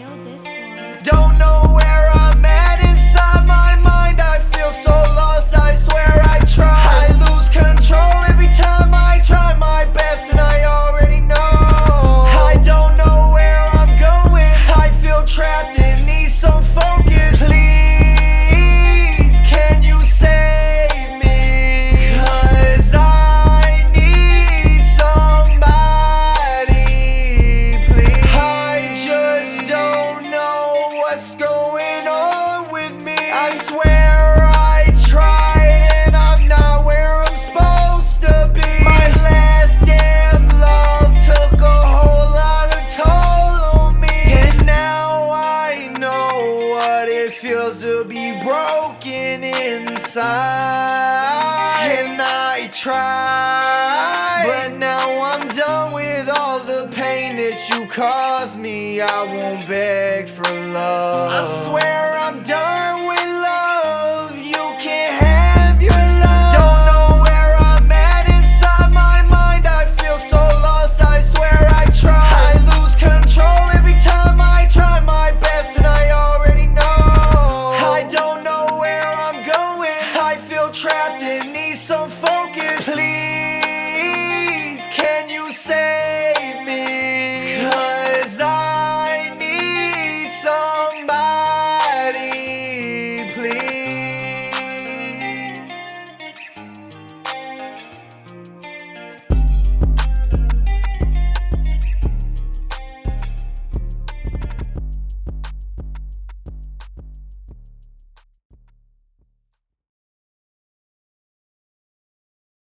killed this to be broken inside. And I tried But now I'm done with all the pain that you caused me. I won't beg for love. I swear I'm done with